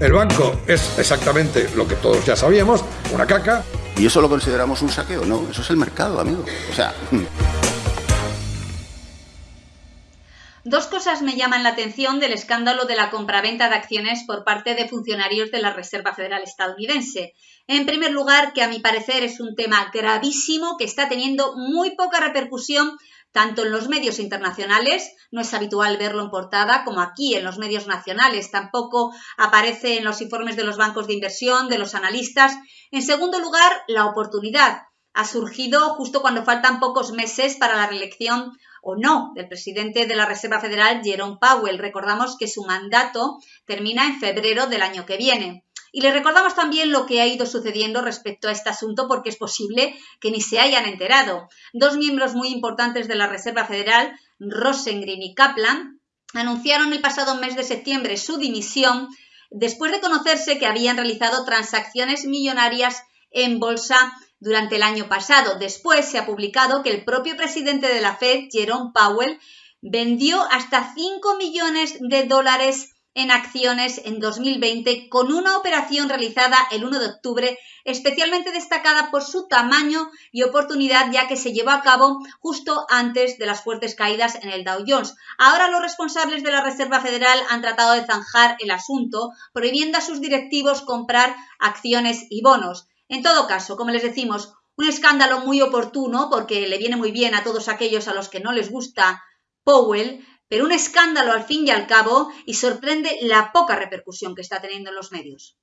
El banco es exactamente lo que todos ya sabíamos, una caca. ¿Y eso lo consideramos un saqueo? No, eso es el mercado, amigo. O sea... Dos cosas me llaman la atención del escándalo de la compraventa de acciones por parte de funcionarios de la Reserva Federal estadounidense. En primer lugar, que a mi parecer es un tema gravísimo que está teniendo muy poca repercusión tanto en los medios internacionales, no es habitual verlo en portada, como aquí en los medios nacionales, tampoco aparece en los informes de los bancos de inversión, de los analistas. En segundo lugar, la oportunidad ha surgido justo cuando faltan pocos meses para la reelección o no del presidente de la Reserva Federal, Jerome Powell. Recordamos que su mandato termina en febrero del año que viene. Y le recordamos también lo que ha ido sucediendo respecto a este asunto porque es posible que ni se hayan enterado. Dos miembros muy importantes de la Reserva Federal, Rosengren y Kaplan, anunciaron el pasado mes de septiembre su dimisión después de conocerse que habían realizado transacciones millonarias en bolsa durante el año pasado. Después se ha publicado que el propio presidente de la Fed, Jerome Powell, vendió hasta 5 millones de dólares en acciones en 2020 con una operación realizada el 1 de octubre especialmente destacada por su tamaño y oportunidad ya que se llevó a cabo justo antes de las fuertes caídas en el Dow Jones. Ahora los responsables de la Reserva Federal han tratado de zanjar el asunto prohibiendo a sus directivos comprar acciones y bonos. En todo caso, como les decimos, un escándalo muy oportuno porque le viene muy bien a todos aquellos a los que no les gusta Powell, pero un escándalo al fin y al cabo y sorprende la poca repercusión que está teniendo en los medios.